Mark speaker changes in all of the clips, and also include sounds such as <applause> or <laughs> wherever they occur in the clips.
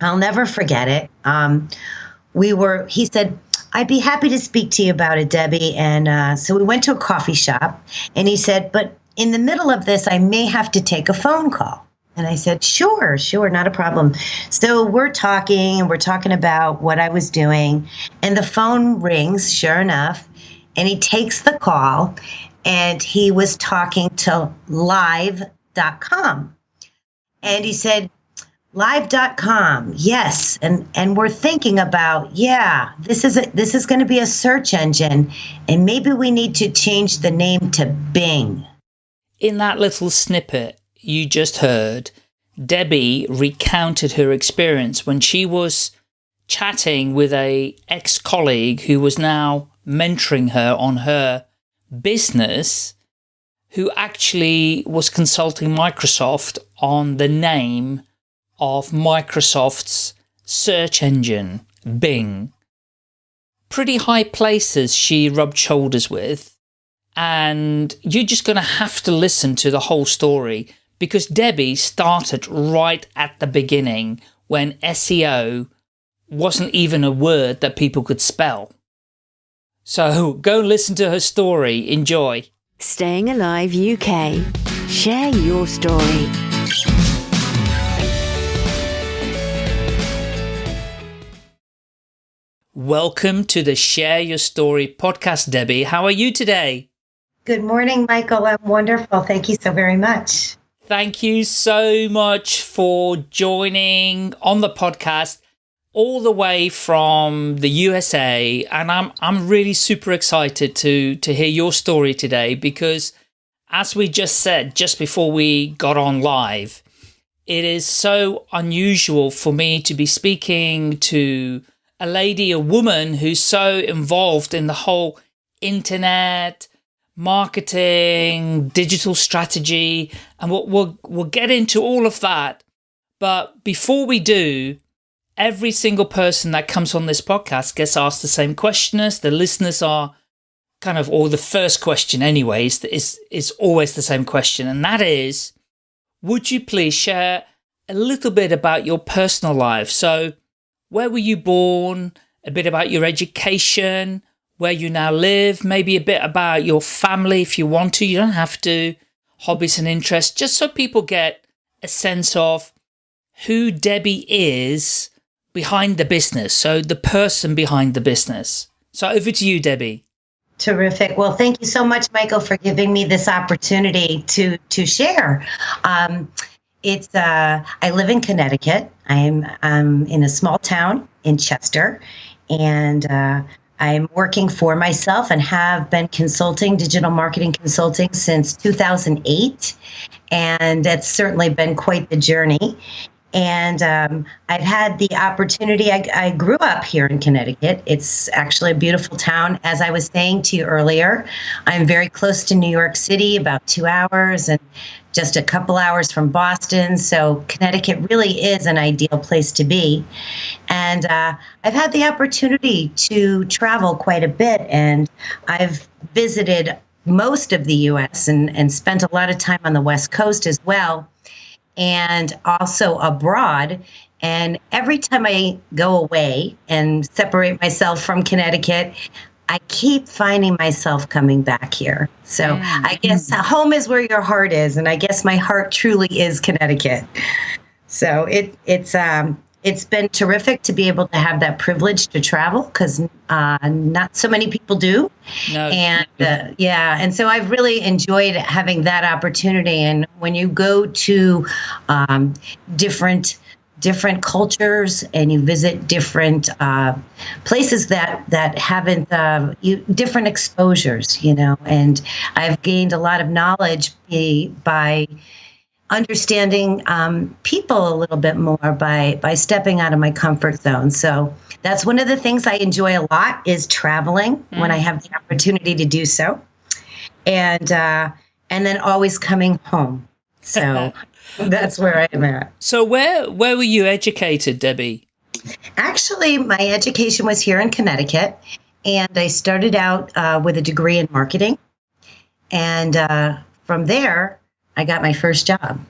Speaker 1: I'll never forget it. Um, we were, he said, I'd be happy to speak to you about it, Debbie. And uh, so we went to a coffee shop and he said, but in the middle of this, I may have to take a phone call. And I said, sure, sure, not a problem. So we're talking and we're talking about what I was doing. And the phone rings, sure enough. And he takes the call and he was talking to live.com. And he said, live.com yes and and we're thinking about yeah this is a, this is going to be a search engine and maybe we need to change the name to bing.
Speaker 2: In that little snippet you just heard debbie recounted her experience when she was chatting with a ex-colleague who was now mentoring her on her business who actually was consulting microsoft on the name of Microsoft's search engine, Bing. Pretty high places she rubbed shoulders with, and you're just going to have to listen to the whole story because Debbie started right at the beginning when SEO wasn't even a word that people could spell. So go listen to her story. Enjoy.
Speaker 3: Staying Alive UK. Share your story.
Speaker 2: Welcome to the Share Your Story podcast, Debbie. How are you today?
Speaker 1: Good morning, Michael. I'm wonderful. Thank you so very much.
Speaker 2: Thank you so much for joining on the podcast all the way from the USA. And I'm, I'm really super excited to, to hear your story today because as we just said, just before we got on live, it is so unusual for me to be speaking to a lady, a woman who's so involved in the whole internet, marketing, digital strategy, and we'll, we'll, we'll get into all of that. But before we do, every single person that comes on this podcast gets asked the same question as the listeners are kind of, or the first question anyways, is, is always the same question. And that is, would you please share a little bit about your personal life? So where were you born, a bit about your education, where you now live, maybe a bit about your family if you want to, you don't have to, hobbies and interests, just so people get a sense of who Debbie is behind the business, so the person behind the business. So over to you, Debbie.
Speaker 1: Terrific. Well, thank you so much, Michael, for giving me this opportunity to to share. Um, it's uh, I live in Connecticut. I'm um, in a small town in Chester, and uh, I'm working for myself and have been consulting, digital marketing consulting since 2008. And it's certainly been quite the journey. And um, I've had the opportunity, I, I, grew up here in Connecticut. It's actually a beautiful town. As I was saying to you earlier, I'm very close to New York City, about two hours, and just a couple hours from Boston. So Connecticut really is an ideal place to be. And uh, I've had the opportunity to travel quite a bit, and I've visited most of the US and, and spent a lot of time on the West Coast as well and also abroad. And every time I go away and separate myself from Connecticut, I keep finding myself coming back here. So yeah. I guess home is where your heart is, and I guess my heart truly is Connecticut. So it it's um it's been terrific to be able to have that privilege to travel because uh, not so many people do. No. And uh, yeah, and so I've really enjoyed having that opportunity. And when you go to um, different different cultures and you visit different uh, places that that haven't uh, you, different exposures, you know, and I've gained a lot of knowledge by understanding um, people a little bit more by by stepping out of my comfort zone. So that's one of the things I enjoy a lot is traveling mm. when I have the opportunity to do so, and uh, and then always coming home. So <laughs> that's where I'm at.
Speaker 2: So where where were you educated, Debbie?
Speaker 1: Actually, my education was here in Connecticut, and I started out uh, with a degree in marketing, and uh, from there I got my first job.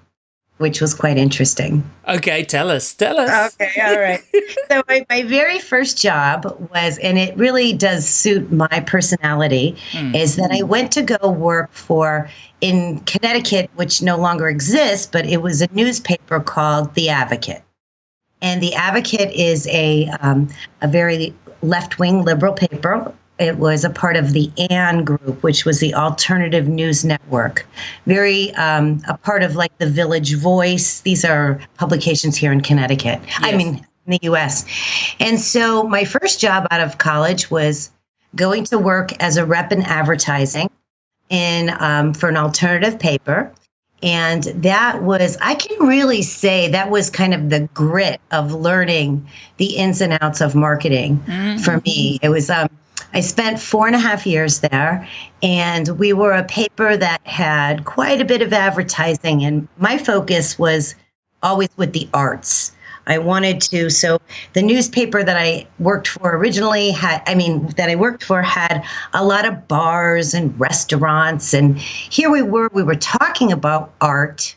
Speaker 1: which was quite interesting.
Speaker 2: Okay, tell us. Tell us.
Speaker 1: Okay, all right. <laughs> so my, my very first job was, and it really does suit my personality, mm. is that I went to go work for in Connecticut, which no longer exists, but it was a newspaper called The Advocate. And The Advocate is a um, a very left wing liberal paper it was a part of the ANN group, which was the alternative news network. Very um, a part of like the Village Voice. These are publications here in Connecticut. Yes. I mean, in the US. And so my first job out of college was going to work as a rep in advertising in um, for an alternative paper. And that was, I can really say that was kind of the grit of learning the ins and outs of marketing mm-hmm. for me. It was, um, I spent four and a half years there, and we were a paper that had quite a bit of advertising, and my focus was always with the arts. I wanted to, so the newspaper that I worked for originally had, I mean, that I worked for had a lot of bars and restaurants. And here we were, we were talking about art,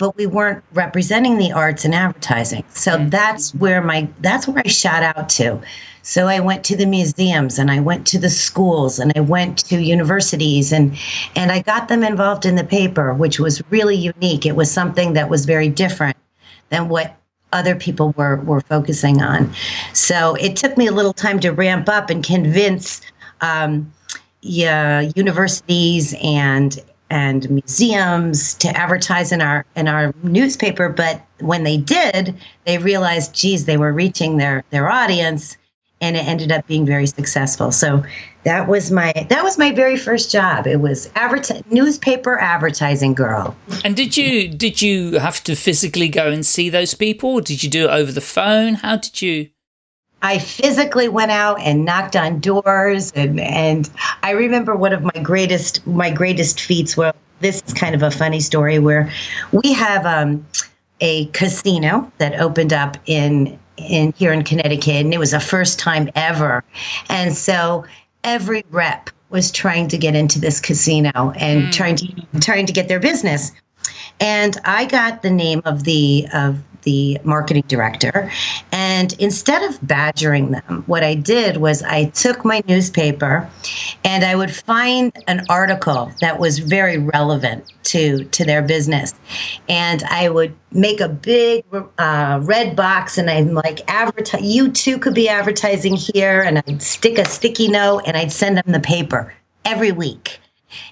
Speaker 1: but we weren't representing the arts and advertising. So mm-hmm. that's where my, that's where I shot out to. So I went to the museums and I went to the schools and I went to universities and and I got them involved in the paper, which was really unique. It was something that was very different than what other people were were focusing on. So it took me a little time to ramp up and convince um, yeah, universities and and museums to advertise in our in our newspaper but when they did they realized geez they were reaching their their audience and it ended up being very successful. So that was my that was my very first job. It was adver- newspaper advertising girl.
Speaker 2: And did you did you have to physically go and see those people? Did you do it over the phone? How did you?
Speaker 1: I physically went out and knocked on doors, and and I remember one of my greatest my greatest feats. Well, this is kind of a funny story where we have um, a casino that opened up in in here in Connecticut, and it was the first time ever. And so every rep was trying to get into this casino and mm. trying to trying to get their business. And I got the name of the of the marketing director. And instead of badgering them, what I did was I took my newspaper and I would find an article that was very relevant to, to their business. And I would make a big uh, red box and I'm like, advertise, you too could be advertising here. And I'd stick a sticky note and I'd send them the paper every week.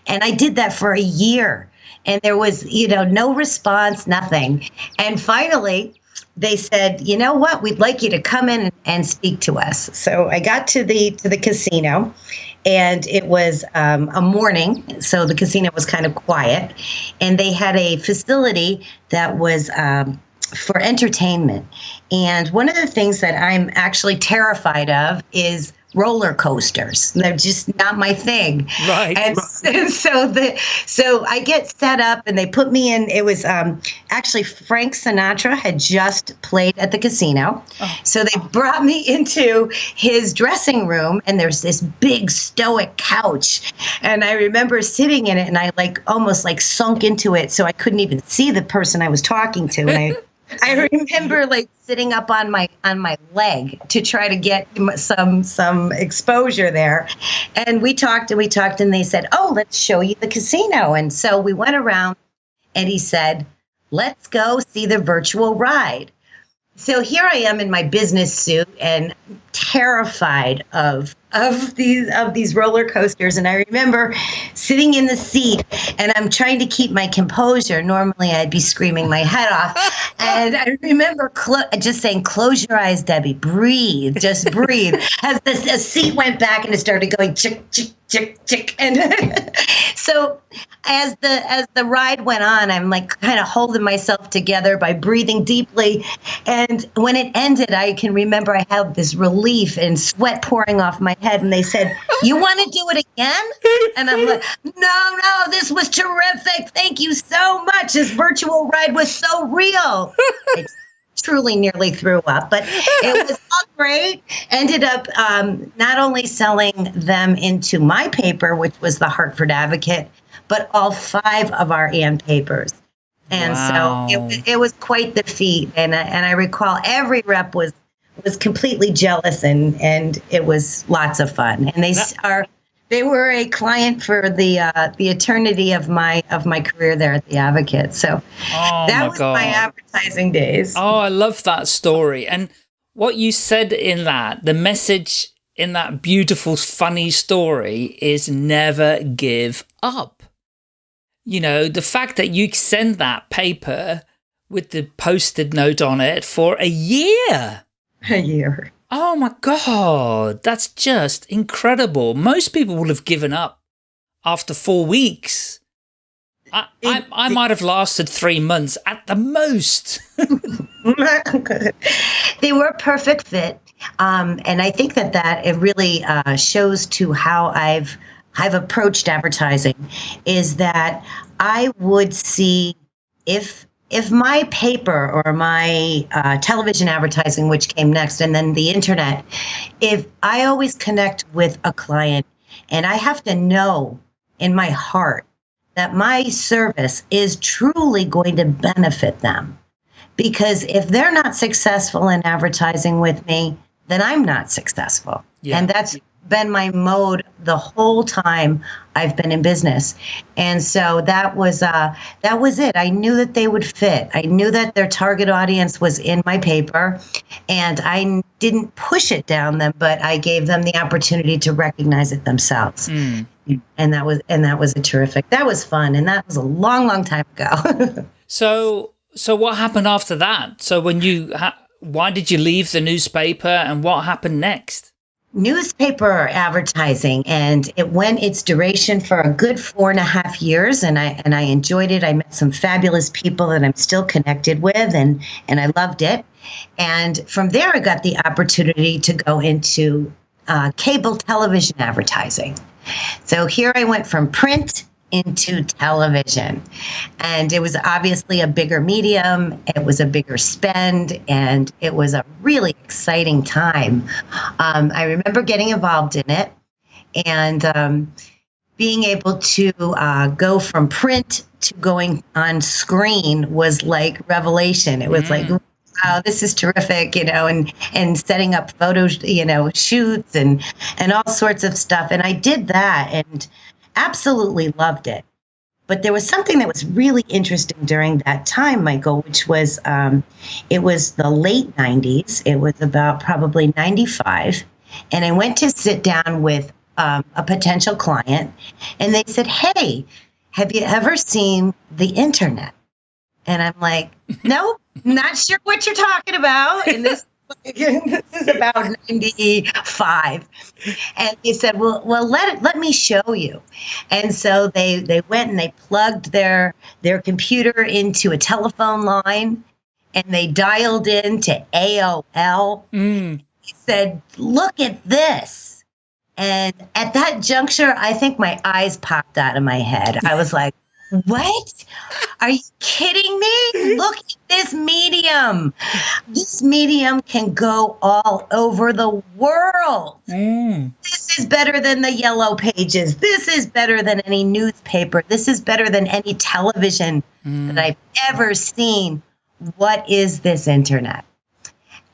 Speaker 1: And I did that for a year and there was you know no response nothing. And finally they said you know what? We'd like you to come in and speak to us. So i got to the to the casino and it was um, a morning so the casino was kind of quiet. And they had a facility that was um, for entertainment. And one of the things that i'm actually terrified of is roller coasters. They're just not my thing.
Speaker 2: Right.
Speaker 1: And,
Speaker 2: right. <laughs>
Speaker 1: so the so I get set up and they put me in. It was um, actually Frank Sinatra had just played at the casino, oh. so they brought me <laughs> into his dressing room and there's this big stoic couch, and I remember sitting in it and I like almost like sunk into it so I couldn't even see the person I was talking to and I. <laughs> I remember like sitting up on my on my leg to try to get some some exposure there. And we talked and we talked and they said, "Oh, let's show you the casino." And so we went around and he said, "Let's go see the virtual ride." So here I am in my business suit and terrified of of these of these roller coasters. And I remember sitting in the seat and I'm trying to keep my composure. Normally I'd be screaming my head off. <laughs> And I remember clo- just saying close your eyes Debbie. Breathe. Just breathe. <laughs> As the, the seat went back and it started going chick chick chick chick. And <laughs> so as the as the ride went on i'm like kind of holding myself together by breathing deeply. And when it ended i can remember i had this relief and sweat pouring off my head and they said you want to do it again and i'm like no no this was terrific thank you so much this virtual ride was so real It truly nearly threw up, but it was all great. Ended up um, not only selling them into my paper, which was the Hartford Advocate, but all five of our ANN papers. And
Speaker 2: Wow.
Speaker 1: so it, was- it was quite the feat. And I- and I recall every rep was was completely jealous, and and it was lots of fun. And they are they were a client for the uh, the eternity of my of my career there at the Advocate. So
Speaker 2: Oh
Speaker 1: that
Speaker 2: my
Speaker 1: was
Speaker 2: god.
Speaker 1: my advertising days.
Speaker 2: Oh, I love that story. And what you said in that, the message in that beautiful, funny story is never give up. You know, the fact that you send that paper with the posted note on it for a year.
Speaker 1: A year.
Speaker 2: Oh my God, that's just incredible. Most people would have given up after four weeks. I, I, I might have lasted three months at the most. <laughs> <laughs>
Speaker 1: they were a perfect fit, um, and I think that that it really uh, shows to how I've I've approached advertising. Is that I would see if if my paper or my uh, television advertising, which came next, and then the internet, if I always connect with a client, and I have to know in my heart that my service is truly going to benefit them because if they're not successful in advertising with me, then I'm not successful.
Speaker 2: Yeah.
Speaker 1: And that's been my mode the whole time I've been in business. And so that was uh that was it. I knew that they would fit. I knew that their target audience was in my paper and I didn't push it down them, but I gave them the opportunity to recognize it themselves.
Speaker 2: Mm.
Speaker 1: And that was and that was a terrific. That was fun and that was a long long time ago. <laughs>
Speaker 2: So, so what happened after that? So when you, ha why did you leave the newspaper and what happened next?
Speaker 1: Newspaper advertising and it went its duration for a good four and a half years and i and i enjoyed it. I met some fabulous people that i'm still connected with and and i loved it. And from there i got the opportunity to go into uh, cable television advertising. So here i went from print into television. And it was obviously a bigger medium, it was a bigger spend, and it was a really exciting time. Um, I remember getting involved in it and um, being able to uh, go from print to going on screen was like revelation. It was
Speaker 2: Mm.
Speaker 1: like, wow, this is terrific, you know, and and setting up photos, you know, shoots and and all sorts of stuff. And I did that and absolutely loved it. But there was something that was really interesting during that time, Michael, which was um, it was the late 90s. It was about probably 95. And I went to sit down with um, a potential client, and they said, Hey, have you ever seen the internet? And I'm like, Nope, not sure what you're talking about. And this, <laughs> this is about 95 and they said well well let it, let me show you. And so they they went and they plugged their their computer into a telephone line and they dialed into AOL
Speaker 2: Mm.
Speaker 1: he said look at this. And at that juncture i think my eyes popped out of my head. I was like what are you kidding me look at this medium this medium can go all over the world
Speaker 2: Mm.
Speaker 1: this is better than the yellow pages. This is better than any newspaper. This is better than any television
Speaker 2: Mm.
Speaker 1: that I've ever seen. What is this internet?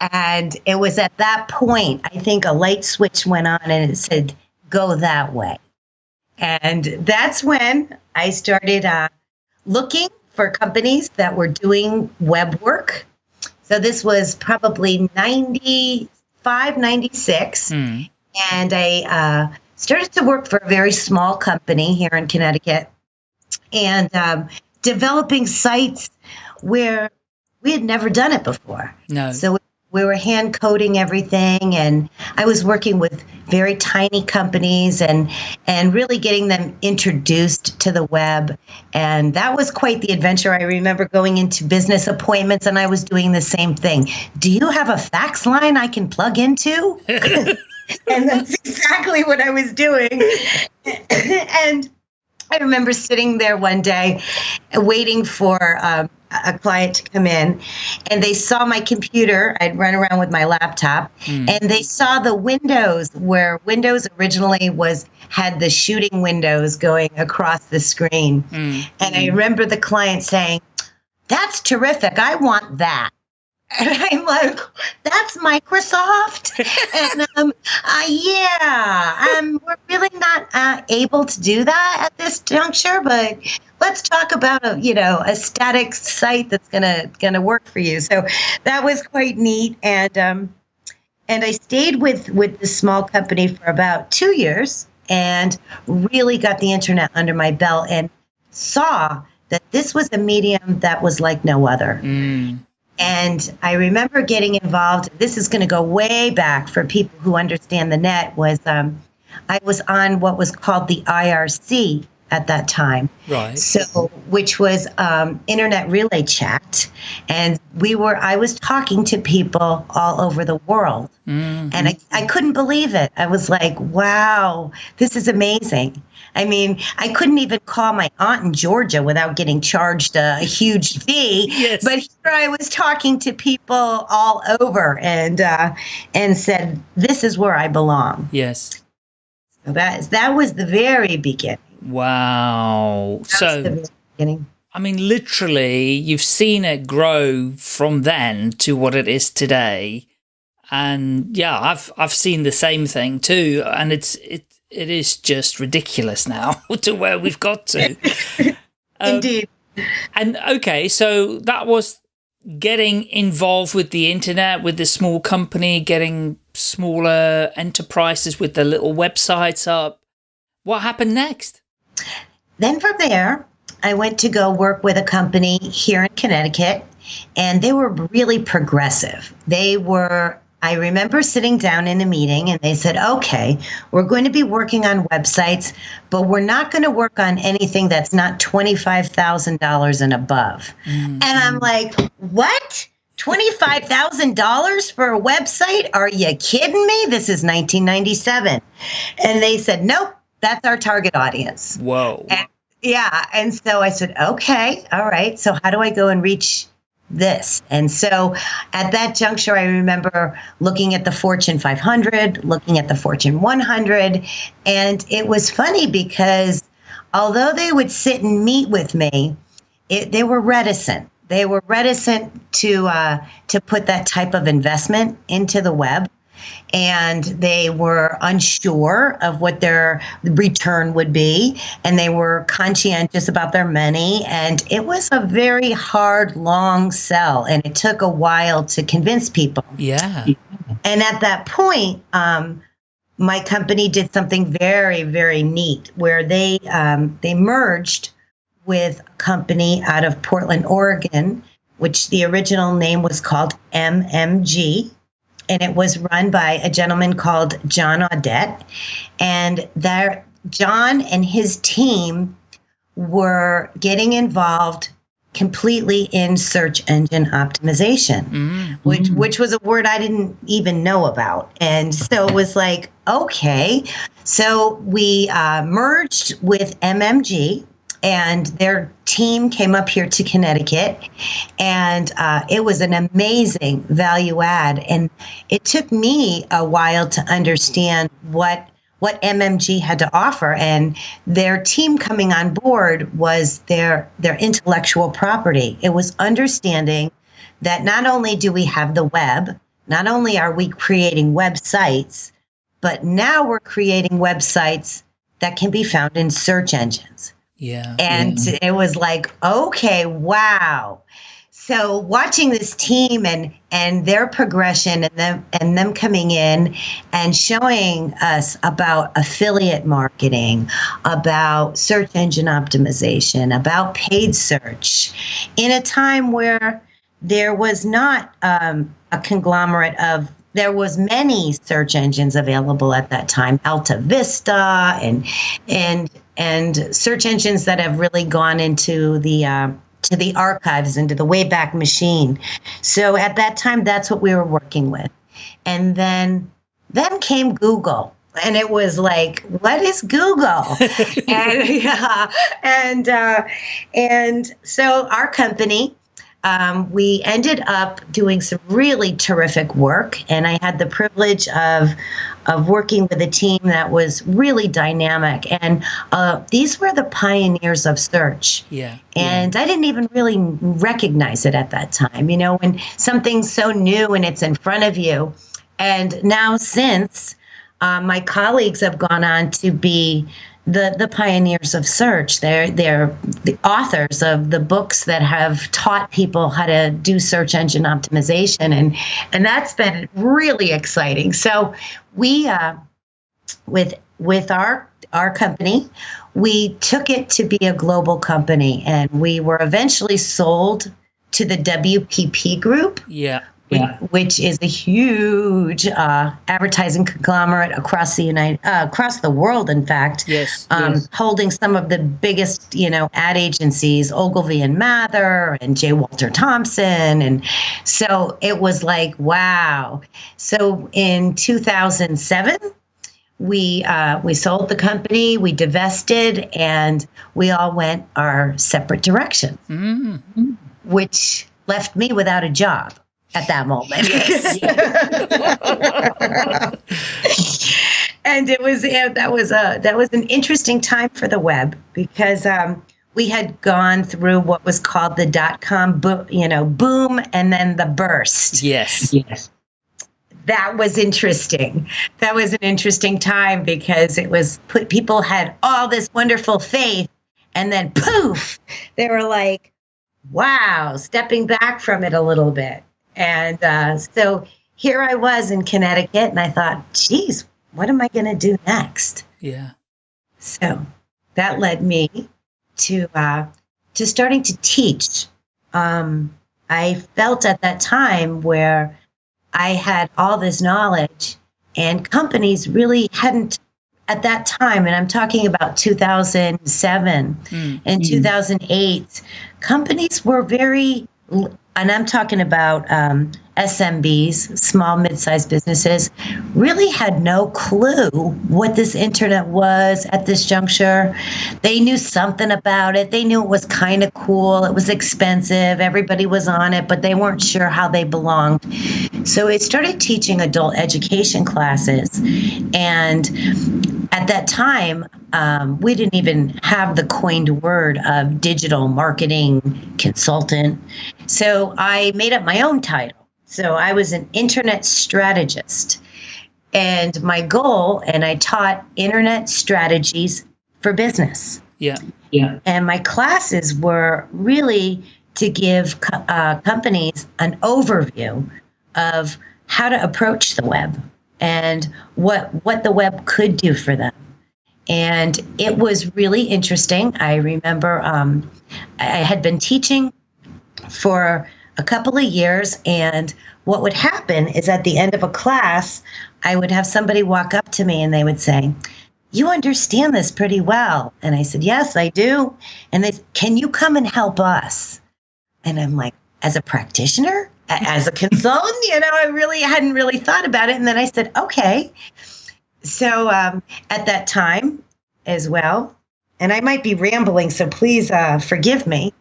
Speaker 1: And it was at that point, I think a light switch went on and it said, go that way. And that's when I started uh, looking for companies that were doing web work. So this was probably 95, 96
Speaker 2: Mm.
Speaker 1: and I uh, started to work for a very small company here in Connecticut and um, developing sites where we had never done it before.
Speaker 2: No.
Speaker 1: So we were hand coding everything, and I was working with very tiny companies and and really getting them introduced to the web. And that was quite the adventure. I remember going into business appointments, and I was doing the same thing. Do you have a fax line I can plug into? <laughs> <laughs> and that's exactly what I was doing. <coughs> and I remember sitting there one day waiting for um, a client to come in, and they saw my computer. I'd run around with my laptop,
Speaker 2: Mm.
Speaker 1: and they saw the windows where Windows originally was had the shooting windows going across the screen.
Speaker 2: Mm.
Speaker 1: And I remember the client saying, that's terrific. I want that. <laughs> And I'm like, that's Microsoft. <laughs> and um, uh, yeah, um, we're really not uh, able to do that at this juncture, but let's talk about a you know a static site that's gonna gonna work for you. So that was quite neat, and um, and I stayed with with the small company for about two years, and really got the internet under my belt, and saw that this was a medium that was like no other.
Speaker 2: Mm.
Speaker 1: And I remember getting involved. This is going to go way back for people who understand the net. Was um, I was on what was called the IRC at that time.
Speaker 2: Right.
Speaker 1: So, which was um, internet relay chat, and we were. I was talking to people all over the world,
Speaker 2: Mm.
Speaker 1: and I, I couldn't believe it. I was like, "Wow, this is amazing." I mean, I couldn't even call my aunt in Georgia without getting charged a, huge fee.
Speaker 2: Yes.
Speaker 1: But here I was talking to people all over, and uh, and said, "This is where I belong."
Speaker 2: Yes.
Speaker 1: So that is that was the very beginning.
Speaker 2: Wow.
Speaker 1: That was the
Speaker 2: So,
Speaker 1: beginning.
Speaker 2: I mean, literally, you've seen it grow from then to what it is today. And yeah, I've I've seen the same thing too, and it's it it is just ridiculous now <laughs> to where we've got to. <laughs> Um,
Speaker 1: Indeed.
Speaker 2: And okay, so that was getting involved with the internet, with the small company, getting smaller enterprises with the little websites up. What happened next?
Speaker 1: Then from there, I went to go work with a company here in Connecticut, and they were really progressive. They were, I remember sitting down in a meeting and they said, okay, we're going to be working on websites, but we're not going to work on anything that's not $25,000 and above. And I'm mm-hmm. like, what? $25,000 for a website? Are you kidding me? This is 1997. And they said, nope, that's our target audience.
Speaker 2: Whoa.
Speaker 1: And- yeah. And so I said, okay, all right. So how do I go and reach this? And so at that juncture, I remember looking at the Fortune 500, looking at the Fortune 100. And it was funny because although they would sit and meet with me, it, they were reticent. They were reticent to uh, to put that type of investment into the web and they were unsure of what their return would be and they were conscientious about their money and it was a very hard long sell and it took a while to convince people
Speaker 2: Yeah.
Speaker 1: and at that point um, my company did something very very neat where they um, they merged with a company out of portland oregon which the original name was called mmg and it was run by a gentleman called John Audette. And there, John and his team were getting involved completely in search engine optimization,
Speaker 2: Mm.
Speaker 1: which which was a word I didn't even know about. And so it was like, okay. So we uh, merged with MMG, and their team came up here to Connecticut, and uh, it was an amazing value add. And it took me a while to understand what what MMG had to offer, and their team coming on board was their their intellectual property. It was understanding that not only do we have the web, not only are we creating websites, but now we're creating websites that can be found in search engines.
Speaker 2: Yeah.
Speaker 1: And it was like, okay, wow. So watching this team and and their progression and them and them coming in and showing us about affiliate marketing, about search engine optimization, about paid search, in a time where there was not um, a conglomerate of there was many search engines available at that time alta vista and and and search engines that have really gone into the uh, to the archives into the wayback machine. So at that time that's what we were working with. And then then came google and it was like what is google? <laughs> And yeah and uh, and so our company um, we ended up doing some really terrific work, and I had the privilege of of working with a team that was really dynamic. And uh, these were the pioneers of search.
Speaker 2: Yeah.
Speaker 1: And yeah. I didn't even really recognize it at that time. You know, when something's so new and it's in front of you. And now, since uh, my colleagues have gone on to be the the pioneers of search. They're they're the authors of the books that have taught people how to do search engine optimization, and and that's been really exciting. So we uh, with with our our company, we took it to be a global company, and we were eventually sold to the WPP group.
Speaker 2: Yeah
Speaker 1: yeah. which is a huge uh, advertising conglomerate across the United, uh, across the world. In fact,
Speaker 2: yes,
Speaker 1: um,
Speaker 2: yes,
Speaker 1: holding some of the biggest, you know, ad agencies, Ogilvy and Mather, and J. Walter Thompson, and so it was like, wow. So in 2007 we uh, we sold the company, we divested, and we all went our separate directions,
Speaker 2: mm-hmm.
Speaker 1: which left me without a job at that moment. Yes. <laughs> and it was yeah, that was a that was an interesting time for the web because um, we had gone through what was called the dot com bo- you know boom and then the burst.
Speaker 2: Yes.
Speaker 1: Yes. That was interesting. That was an interesting time because it was put, people had all this wonderful faith and then poof, they were like, wow, stepping back from it a little bit. And uh, so here I was in Connecticut, and I thought, geez, what am I going to do next?
Speaker 2: Yeah.
Speaker 1: So that led me to uh, to starting to teach. Um, I felt at that time where I had all this knowledge, and companies really hadn't at that time, and I'm talking about 2007 mm. and mm. 2008, companies were very and I'm talking about um, SMBs, small, mid sized businesses, really had no clue what this internet was at this juncture. They knew something about it. They knew it was kind of cool. It was expensive. Everybody was on it, but they weren't sure how they belonged. So I started teaching adult education classes. And at that time, um, we didn't even have the coined word of digital marketing consultant. So I made up my own title. So I was an internet strategist. And my goal, and I taught internet strategies for business.
Speaker 2: Yeah.
Speaker 1: Yeah. And my classes were really to give uh, companies an overview of how to approach the web and what what the web could do for them. And it was really interesting. I remember um, I had been teaching for a couple of years, and what would happen is at the end of a class, I would have somebody walk up to me and they would say, you understand this pretty well. And I said, Yes, I do. And they said, Can you come and help us? And I'm like, As a practitioner? As a <laughs> consultant? You know, I really hadn't really thought about it. And then I said, Okay. So um, at that time as well, and I might be rambling, so please uh, forgive me.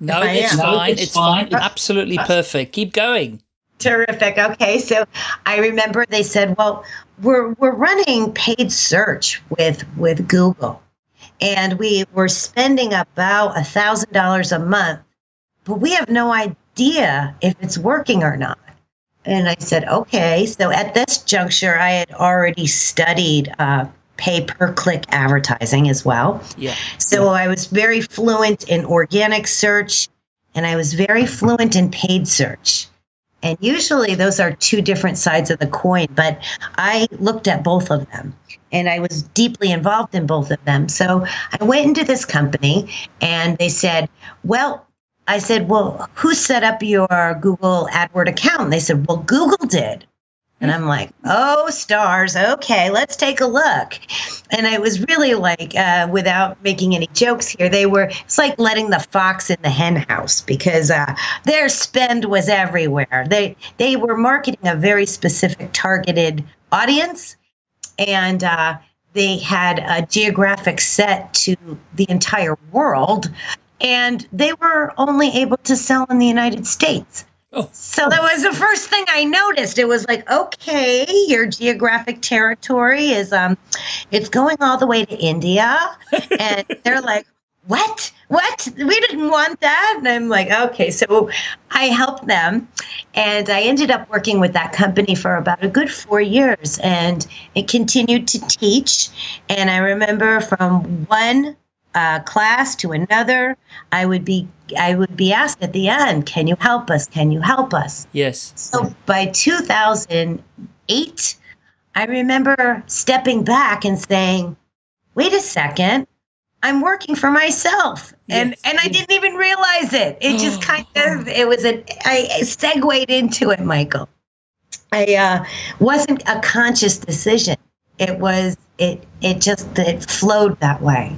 Speaker 2: No, it's fine. It's, it's fine. fine. Absolutely perfect. Keep going.
Speaker 1: Terrific. Okay, so I remember they said, "Well, we're we're running paid search with with Google, and we were spending about a thousand dollars a month, but we have no idea if it's working or not." And I said, "Okay." So at this juncture, I had already studied uh, pay per click advertising as well.
Speaker 2: Yeah.
Speaker 1: So
Speaker 2: yeah.
Speaker 1: I was very fluent in organic search, and I was very fluent in paid search. And usually those are two different sides of the coin, but I looked at both of them and I was deeply involved in both of them. So I went into this company and they said, Well, I said, Well, who set up your Google AdWord account? And they said, Well, Google did. And I'm like, oh, stars. Okay, let's take a look. And it was really like, uh, without making any jokes here, they were, it's like letting the fox in the hen house because uh, their spend was everywhere. They, they were marketing a very specific targeted audience. And uh, they had a geographic set to the entire world and they were only able to sell in the United States.
Speaker 2: Oh.
Speaker 1: So that was the first thing I noticed. It was like, okay, your geographic territory is um it's going all the way to India. <laughs> And they're like, what? What? We didn't want that. And I'm like, okay. So I helped them and I ended up working with that company for about a good four years and it continued to teach. And I remember from one uh, class to another, I would be I would be asked at the end, "Can you help us? Can you help us?"
Speaker 2: Yes.
Speaker 1: So by 2008, I remember stepping back and saying, "Wait a second, I'm working for myself," and
Speaker 2: Yes.
Speaker 1: and I didn't even realize it. It just kind of it was a I I segued into it, Michael. I uh, wasn't a conscious decision. It was it it just it flowed that way.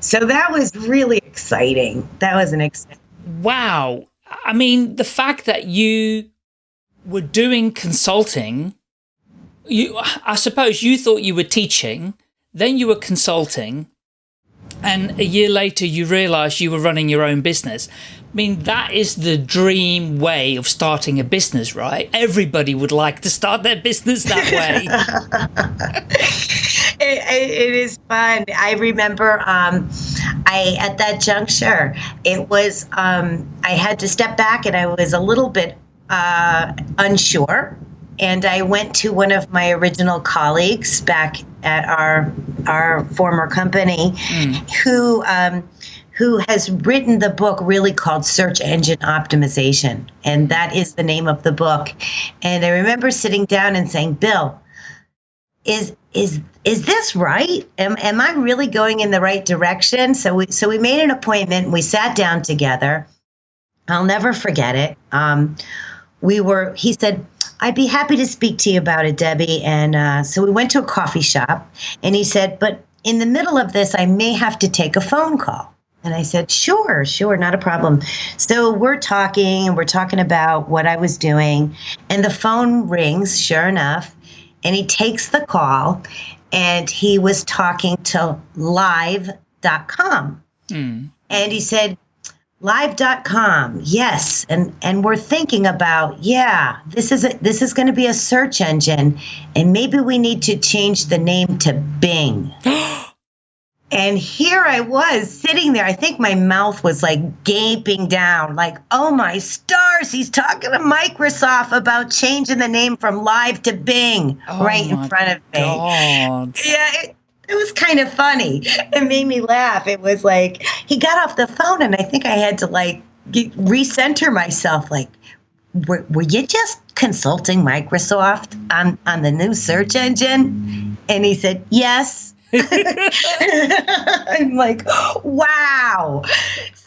Speaker 1: So that was really exciting. That was an exciting.
Speaker 2: Wow. I mean, the fact that you were doing consulting, you, I suppose you thought you were teaching, then you were consulting, and a year later you realized you were running your own business. I mean, that is the dream way of starting a business, right? Everybody would like to start their business that way. <laughs>
Speaker 1: it, it, it is fun. I remember um, I at that juncture, it was um, I had to step back and I was a little bit uh, unsure. And I went to one of my original colleagues back at our our former company, who um, who has written the book really called Search Engine Optimization, and that is the name of the book. And I remember sitting down and saying, "Bill, is is is this right? Am, am I really going in the right direction? So we so we made an appointment. And we sat down together. I'll never forget it. Um, we were. He said, "I'd be happy to speak to you about it, Debbie." And uh, so we went to a coffee shop, and he said, "But in the middle of this, I may have to take a phone call." And I said, "Sure, sure, not a problem." So we're talking, and we're talking about what I was doing, and the phone rings. Sure enough and he takes the call and he was talking to live.com
Speaker 2: Hmm.
Speaker 1: and he said live.com yes and and we're thinking about yeah this is a, this is going to be a search engine and maybe we need to change the name to bing <gasps> <gasps> and here I was sitting there. I think my mouth was like gaping down, like, oh my stars, he's talking to Microsoft about changing the name from Live to Bing
Speaker 2: Oh
Speaker 1: right in front of me.
Speaker 2: God.
Speaker 1: Yeah, it, it was kind of funny. It made me laugh. It was like he got off the phone, and I think I had to like get, recenter myself. Like, were, were you just consulting Microsoft on on the new search engine? And he said, yes. I'm like, wow.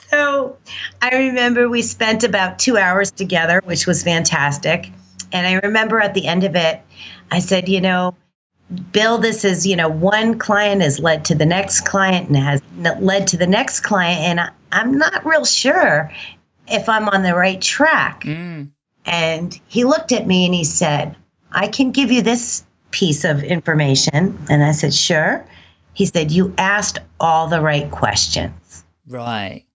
Speaker 1: So I remember we spent about two hours together, which was fantastic. And I remember at the end of it, I said, you know, Bill, this is, you know, one client has led to the next client and has led to the next client. And I, I'm not real sure if I'm on the right track.
Speaker 2: Mm.
Speaker 1: And he looked at me and he said, I can give you this piece of information. And I said, sure. He said, You asked all the right questions.
Speaker 2: Right.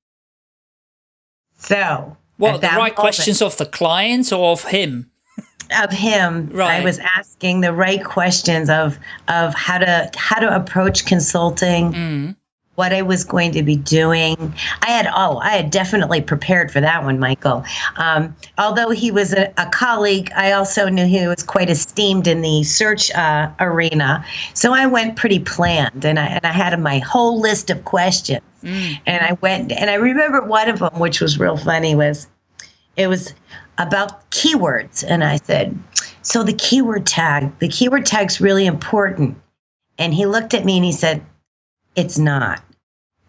Speaker 1: So,
Speaker 2: Well, the right
Speaker 1: moment
Speaker 2: questions of the clients or of him?
Speaker 1: of him,
Speaker 2: Right.
Speaker 1: I was asking the right questions of of how to how to approach consulting,
Speaker 2: Mm.
Speaker 1: What I was going to be doing. I had oh, I had definitely prepared for that one, Michael. Um, although he was a, a colleague, I also knew he was quite esteemed in the search uh, arena. So I went pretty planned, and I and I had my whole list of questions.
Speaker 2: Mm.
Speaker 1: And I went, and I remember one of them, which was real funny, was it was about keywords. And I said, So the keyword tag, the keyword tag's really important. And he looked at me and he said, It's not.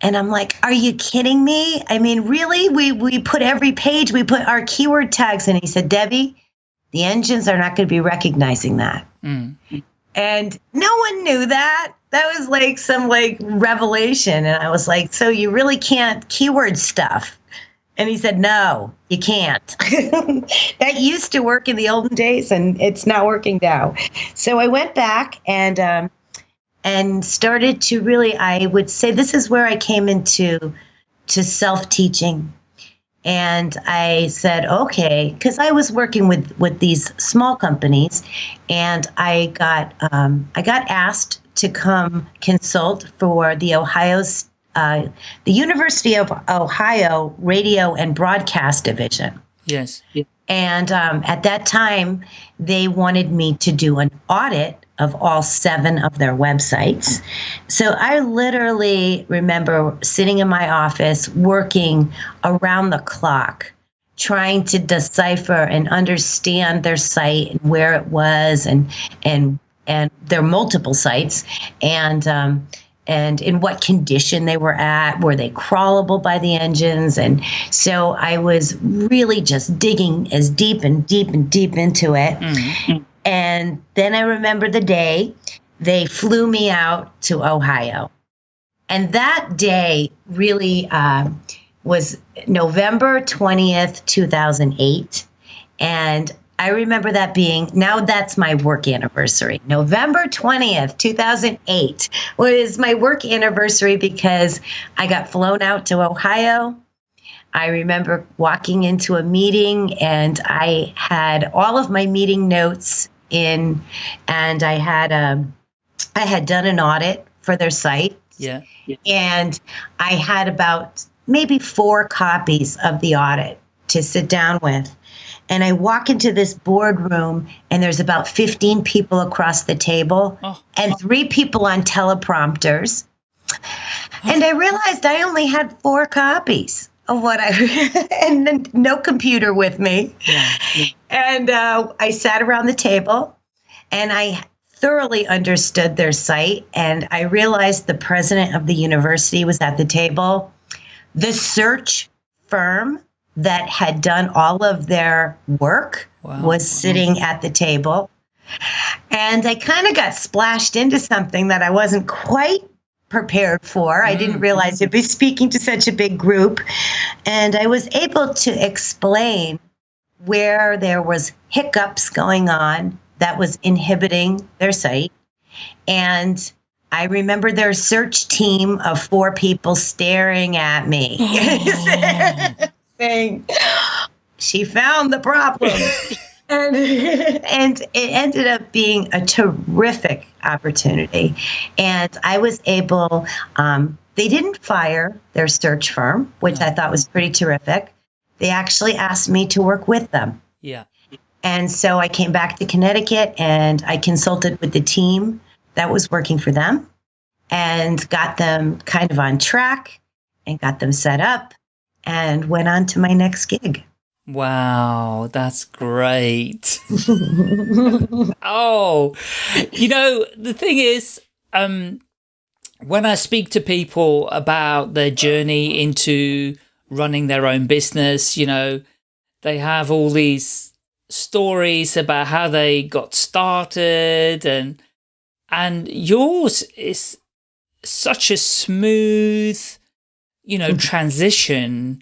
Speaker 1: And I'm like, Are you kidding me? I mean, really? We, we put every page, we put our keyword tags in. He said, Debbie, the engines are not going to be recognizing that
Speaker 2: Mm.
Speaker 1: and no one knew that that was like some like revelation and i was like so you really can't keyword stuff and he said no you can't <laughs> that used to work in the olden days and it's not working now so i went back and um, and started to really i would say this is where i came into to self teaching. And I said, okay, because I was working with, with these small companies, and I got um, I got asked to come consult for the Ohio uh, the University of Ohio Radio and Broadcast Division.
Speaker 2: Yes.
Speaker 1: And um, at that time, they wanted me to do an audit of all seven of their websites. So I literally remember sitting in my office working around the clock trying to decipher and understand their site and where it was and and and their multiple sites and um, and in what condition they were at were they crawlable by the engines and so i was really just digging as deep and deep and deep into it mm-hmm. And then I remember the day they flew me out to Ohio. And that day really uh, was November 20th, 2008. And I remember that being now that's my work anniversary. November 20th, 2008 was my work anniversary because I got flown out to Ohio. I remember walking into a meeting and I had all of my meeting notes in, and I had a, um, I had done an audit for their site.
Speaker 2: Yeah.
Speaker 1: And I had about maybe four copies of the audit to sit down with. And I walk into this boardroom, and there's about 15 people across the table oh. and three people on teleprompters. And I realized I only had four copies of what I <laughs> and no computer with me. Yeah, yeah. And uh, I sat around the table and I thoroughly understood their site. And I realized the president of the university was at the table. The search firm that had done all of their work wow. was sitting at the table. And I kind of got splashed into something that I wasn't quite prepared for. I didn't mm-hmm. realize I'd be speaking to such a big group. And I was able to explain where there was hiccups going on that was inhibiting their site. And I remember their search team of four people staring at me, <laughs> saying, She found the problem. <laughs> and, and it ended up being a terrific opportunity. And I was able, um, they didn't fire their search firm, which I thought was pretty terrific. They actually asked me to work with them.
Speaker 2: Yeah.
Speaker 1: And so I came back to Connecticut and I consulted with the team that was working for them and got them kind of on track and got them set up and went on to my next gig.
Speaker 2: Wow, that's great. <laughs> oh, you know, the thing is, um, when I speak to people about their journey into running their own business, you know, they have all these stories about how they got started and, and yours is such a smooth, you know, hmm. transition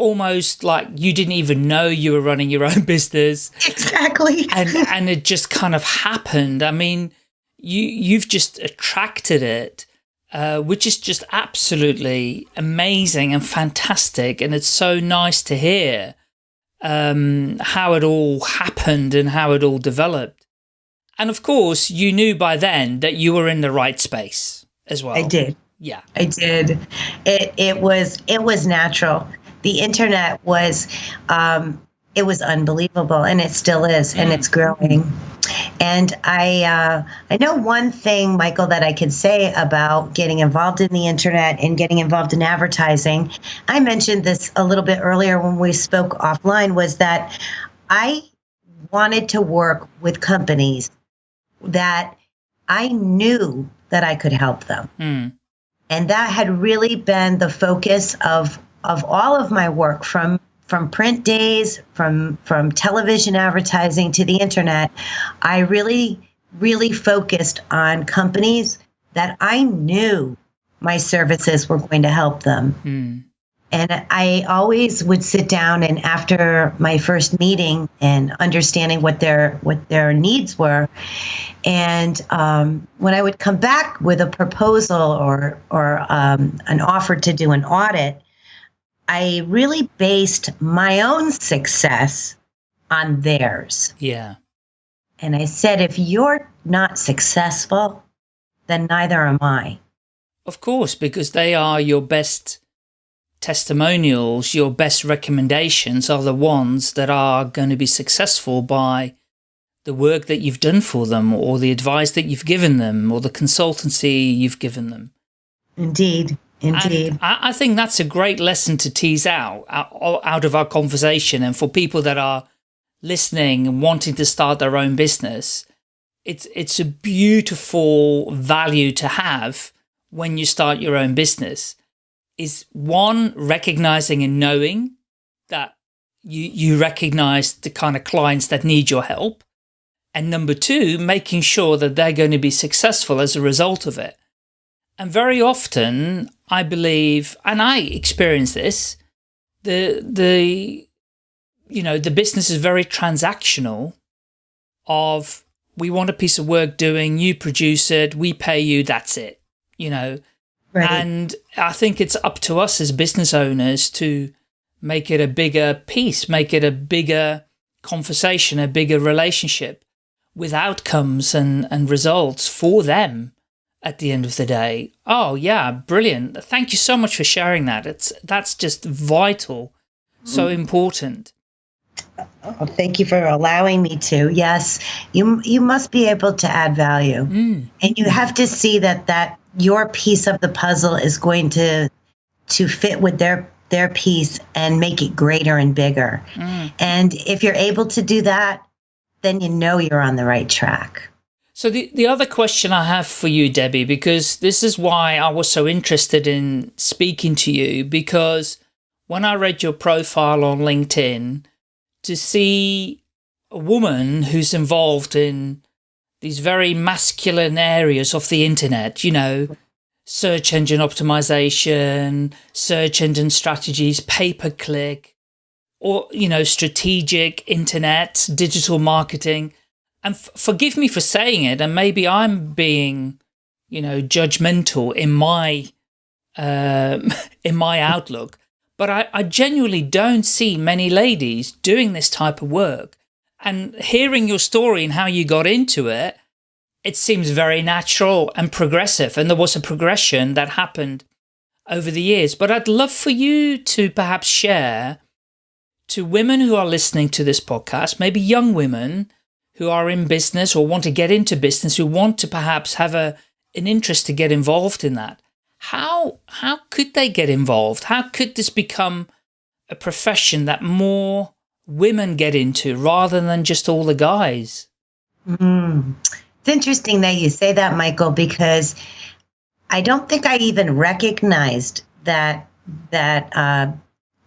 Speaker 2: almost like you didn't even know you were running your <laughs> own business.
Speaker 1: Exactly.
Speaker 2: and and it just kind of happened. I mean, you you've just attracted it, uh, which is just absolutely amazing and fantastic. And it's so nice to hear um, how it all happened and how it all developed. And of course, you knew by then that you were in the right space as well.
Speaker 1: I did.
Speaker 2: Yeah.
Speaker 1: I did. It it was it was natural the internet was um, it was unbelievable and it still is and it's growing and i uh, i know one thing michael that i could say about getting involved in the internet and getting involved in advertising i mentioned this a little bit earlier when we spoke offline was that i wanted to work with companies that i knew that i could help them mm. and that had really been the focus of of all of my work from from print days, from from television advertising to the internet, I really really focused on companies that I knew my services were going to help them. Mm. And I always would sit down and after my first meeting and understanding what their what their needs were, and um, when I would come back with a proposal or or um, an offer to do an audit, I really based my own success on theirs.
Speaker 2: Yeah.
Speaker 1: And I said, if you're not successful, then neither am I.
Speaker 2: Of course, because they are your best testimonials, your best recommendations are the ones that are going to be successful by the work that you've done for them or the advice that you've given them or the consultancy you've given them.
Speaker 1: Indeed. Indeed.
Speaker 2: I, I, think that's a great lesson to tease out, out out of our conversation. And for people that are listening and wanting to start their own business, it's, it's a beautiful value to have when you start your own business is one, recognizing and knowing that you, you recognize the kind of clients that need your help. And number two, making sure that they're going to be successful as a result of it. And very often, I believe, and I experience this, the, the, you know, the business is very transactional of we want a piece of work doing, you produce it, we pay you, that's it, you know. Right. And I think it's up to us as business owners to make it a bigger piece, make it a bigger conversation, a bigger relationship with outcomes and, and results for them at the end of the day. Oh yeah, brilliant. Thank you so much for sharing that. It's That's just vital, so mm. important.
Speaker 1: Oh, thank you for allowing me to. Yes, you you must be able to add value, mm. and you have to see that that your piece of the puzzle is going to to fit with their their piece and make it greater and bigger. Mm. And if you're able to do that, then you know you're on the right track.
Speaker 2: So the, the other question I have for you, Debbie, because this is why I was so interested in speaking to you, because when I read your profile on LinkedIn, to see a woman who's involved in these very masculine areas of the internet, you know, search engine optimization, search engine strategies, pay-per-click, or, you know, strategic internet, digital marketing, and forgive me for saying it, and maybe I'm being, you know, judgmental in my um, <laughs> in my outlook, but I, I genuinely don't see many ladies doing this type of work. And hearing your story and how you got into it, it seems very natural and progressive. And there was a progression that happened over the years. But I'd love for you to perhaps share to women who are listening to this podcast, maybe young women who are in business or want to get into business, who want to perhaps have a, an interest to get involved in that. How, how could they get involved? How could this become a profession that more women get into rather than just all the guys?
Speaker 1: Mm. It's interesting that you say that, Michael, because I don't think I even recognized that that uh,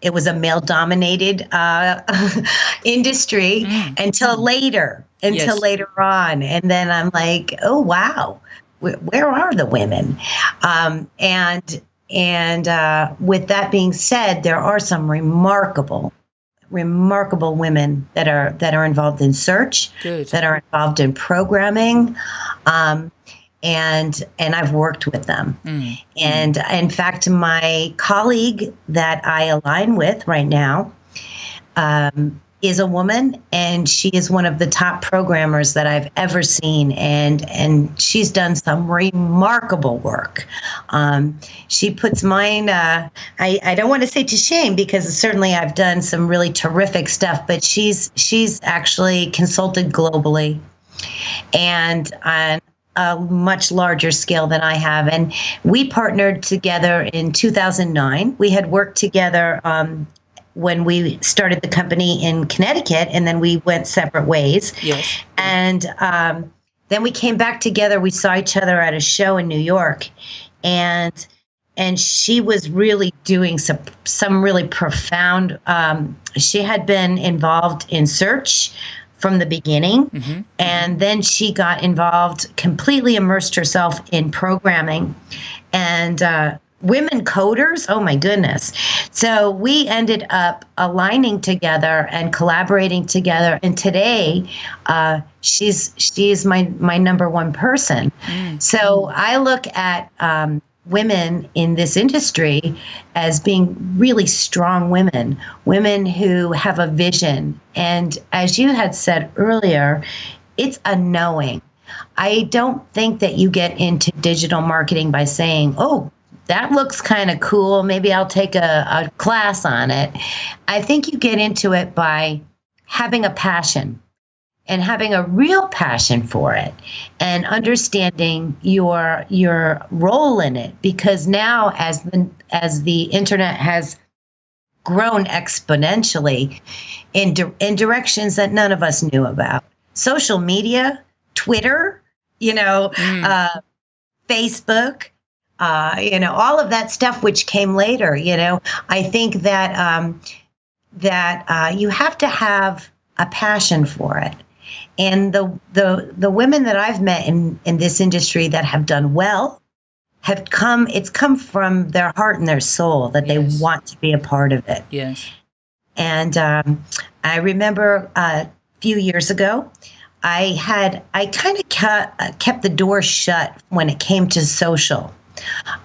Speaker 1: it was a male dominated uh, <laughs> industry mm. until later until yes. later on and then i'm like oh wow where, where are the women um, and and uh, with that being said there are some remarkable remarkable women that are that are involved in search Good. that are involved in programming um, and and I've worked with them. Mm. And in fact, my colleague that I align with right now um, is a woman, and she is one of the top programmers that I've ever seen, and and she's done some remarkable work. Um, she puts mine. Uh, I I don't want to say to shame because certainly I've done some really terrific stuff, but she's she's actually consulted globally and uh, a much larger scale than I have. And we partnered together in 2009. We had worked together um, when we started the company in Connecticut, and then we went separate ways.
Speaker 2: Yes.
Speaker 1: And um, then we came back together. We saw each other at a show in New York, and and she was really doing some some really profound. Um, she had been involved in search from the beginning. Mm-hmm. And then she got involved, completely immersed herself in programming and uh, women coders. Oh my goodness. So we ended up aligning together and collaborating together. And today, uh, she's she's my my number one person. Mm. So I look at um, women in this industry as being really strong women, women who have a vision. And as you had said earlier, it's a knowing. I don't think that you get into digital marketing by saying, oh, that looks kind of cool. Maybe I'll take a, a class on it. I think you get into it by having a passion and having a real passion for it and understanding your your role in it. Because now as the as the internet has grown exponentially in di- in directions that none of us knew about. Social media twitter you know mm. uh, facebook uh, you know all of that stuff which came later you know. I think that um, that uh, you have to have a passion for it and the the the women that I've met in in this industry that have done well have come it's come from their heart and their soul that yes. they want to be a part of it.
Speaker 2: Yes.
Speaker 1: And um, I remember uh, a few years ago, I had I kind of kept, uh, kept the door shut when it came to social.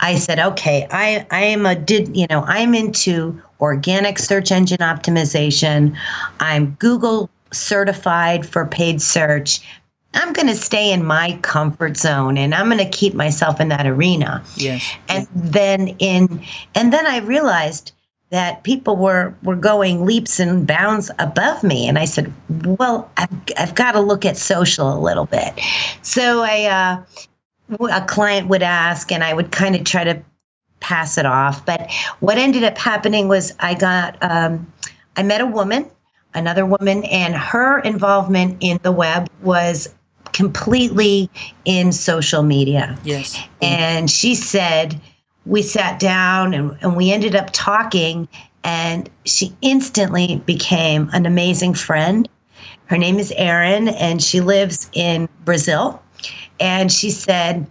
Speaker 1: I said, okay, I I am a did you know I'm into organic search engine optimization. I'm Google certified for paid search, I'm going to stay in my comfort zone and I'm going to keep myself in that arena.
Speaker 2: Yes.
Speaker 1: And then in and then I realized that people were were going leaps and bounds above me and I said, "Well, I've I've got to look at social a little bit." So I uh a client would ask and I would kind of try to pass it off, but what ended up happening was I got um I met a woman another woman, and her involvement in the web was completely in social media.
Speaker 2: Yes.
Speaker 1: And she said, we sat down and, and we ended up talking, and she instantly became an amazing friend. Her name is Erin, and she lives in Brazil. And she said,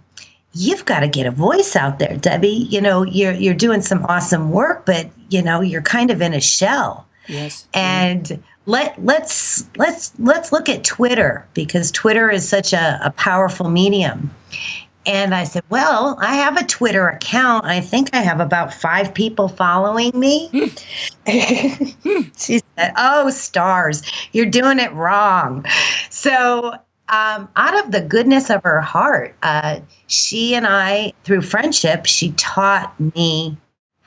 Speaker 1: You've got to get a voice out there, Debbie. You know, you're you're doing some awesome work, but you know, you're kind of in a shell.
Speaker 2: Yes.
Speaker 1: And let let's let's let's look at Twitter because Twitter is such a, a powerful medium. And I said, Well, I have a Twitter account. I think I have about five people following me. <laughs> <laughs> she said, Oh, stars, you're doing it wrong. So, um, out of the goodness of her heart, uh, she and I, through friendship, she taught me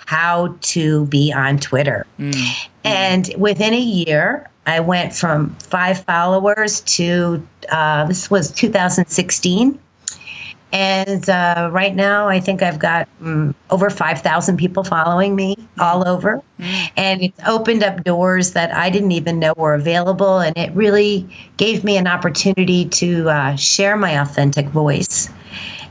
Speaker 1: how to be on Twitter. Mm. And within a year, I went from five followers to uh, this was 2016. And uh, right now, I think I've got um, over 5,000 people following me all over. Mm. And it's opened up doors that I didn't even know were available. And it really gave me an opportunity to uh, share my authentic voice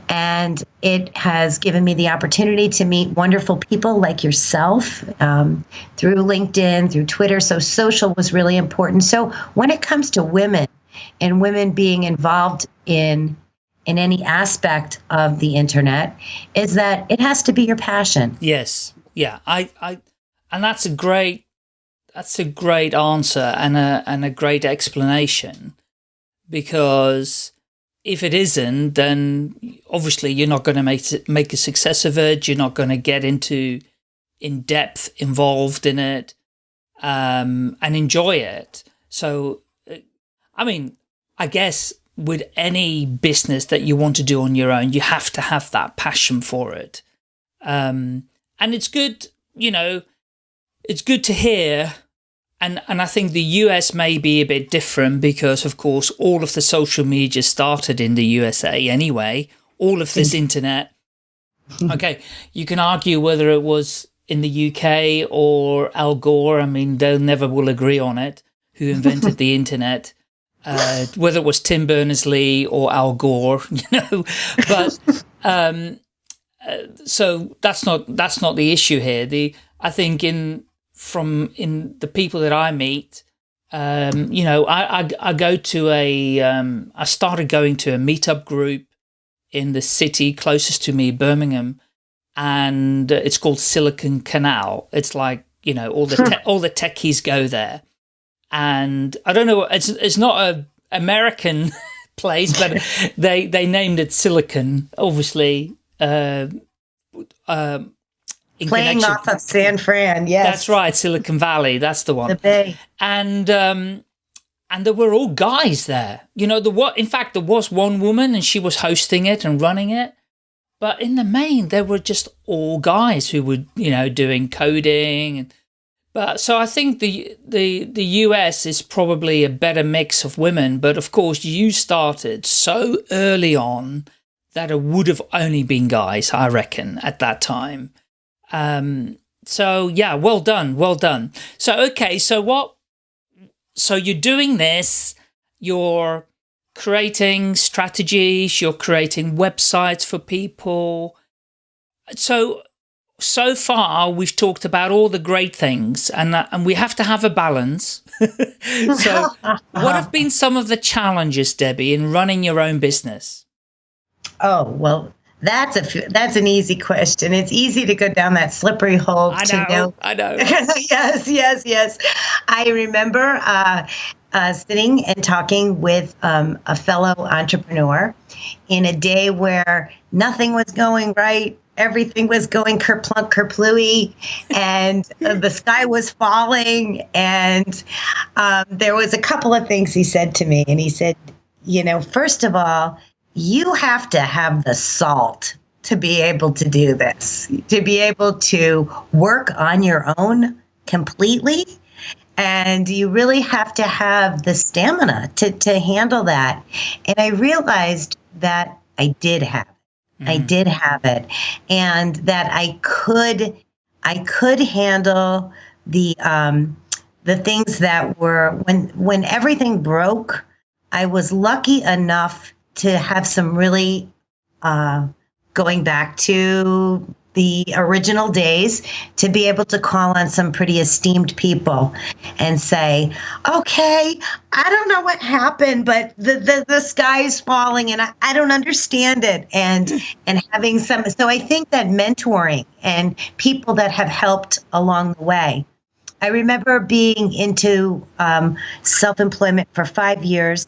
Speaker 1: and it has given me the opportunity to meet wonderful people like yourself um, through LinkedIn, through Twitter. So social was really important. So when it comes to women and women being involved in in any aspect of the internet, is that it has to be your passion.
Speaker 2: Yes, yeah, I, I, and that's a great that's a great answer and a and a great explanation because if it isn't, then obviously you're not going to make make a success of it. You're not going to get into in depth involved in it um, and enjoy it. So, uh, I mean, I guess with any business that you want to do on your own, you have to have that passion for it. Um, and it's good, you know, it's good to hear and, and I think the US may be a bit different because, of course, all of the social media started in the USA anyway, all of this internet. Okay, you can argue whether it was in the UK or Al Gore. I mean, they'll never will agree on it, who invented <laughs> the internet, uh, whether it was Tim Berners-Lee or Al Gore, <laughs> you know, but, um, uh, so that's not, that's not the issue here. The, I think in, from in the people that I meet, um, you know, I, I, I, go to a, um, I started going to a meetup group in the city closest to me, Birmingham, and it's called Silicon Canal. It's like, you know, all the, all the techies go there. And I don't know, it's, it's not a American <laughs> place, but <laughs> they, they named it Silicon, obviously, uh, um,
Speaker 1: playing connection. off of San Fran. Yes,
Speaker 2: that's right, Silicon Valley. That's the one.
Speaker 1: The Bay.
Speaker 2: And um, and there were all guys there. You know, the what? In fact, there was one woman, and she was hosting it and running it. But in the main, there were just all guys who were, you know, doing coding. And, but so I think the the the US is probably a better mix of women. But of course, you started so early on that it would have only been guys, I reckon, at that time. Um, so yeah, well done, well done. So okay, so what? So you're doing this, you're creating strategies, you're creating websites for people. So so far we've talked about all the great things and uh, and we have to have a balance. <laughs> so what have been some of the challenges, Debbie, in running your own business?
Speaker 1: Oh, well, that's a that's an easy question. It's easy to go down that slippery hole.
Speaker 2: I know. know. I know. <laughs>
Speaker 1: yes, yes, yes. I remember uh, uh, sitting and talking with um, a fellow entrepreneur in a day where nothing was going right. Everything was going kerplunk kerplooey, and uh, the sky was falling. And um, there was a couple of things he said to me, and he said, "You know, first of all." You have to have the salt to be able to do this, to be able to work on your own completely. And you really have to have the stamina to, to handle that. And I realized that I did have it. Mm-hmm. I did have it. And that I could I could handle the um the things that were when when everything broke, I was lucky enough to have some really uh, going back to the original days to be able to call on some pretty esteemed people and say, okay, I don't know what happened, but the, the, the sky is falling and I, I don't understand it. And, and having some, so I think that mentoring and people that have helped along the way. I remember being into um, self employment for five years